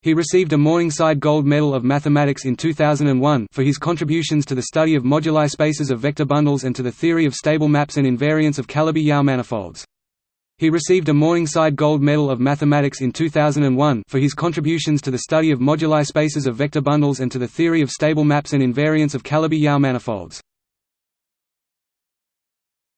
He received a Morningside Gold Medal of Mathematics in 2001 for his contributions to the study of moduli spaces of vector bundles and to the theory of stable maps and invariants of Calabi-Yau manifolds. He received a Morningside Gold Medal of Mathematics in 2001 for his contributions to the study of moduli spaces of vector bundles and to the theory of stable maps and invariants of Calabi-Yau manifolds.